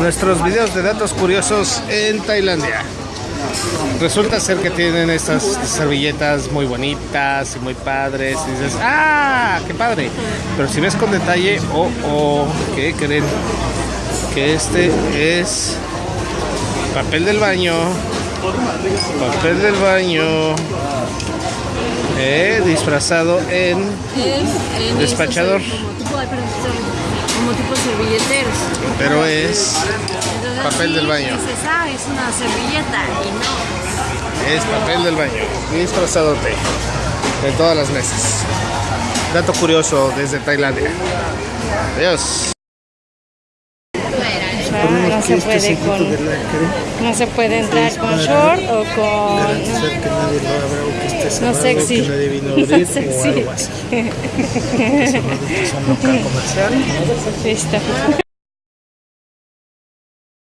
nuestros videos de datos curiosos en Tailandia. Resulta ser que tienen estas servilletas muy bonitas y muy padres. Y dices, ¡ah! ¡Qué padre! Pero si ves con detalle, oh, oh, ¿qué creen? Que este es papel del baño. Papel del baño. Eh, disfrazado en Despachador. estos Como tipo, Pero es Entonces, papel sí, del baño. Es una servilleta y no. Es papel del baño, disfrazadote de todas las mesas. Dato curioso desde Tailandia. Adiós. Ah, no se puede con, no se puede entrar con short o con no sexy. que No abrir sexy. o algo así. Es un local comercial. Listo.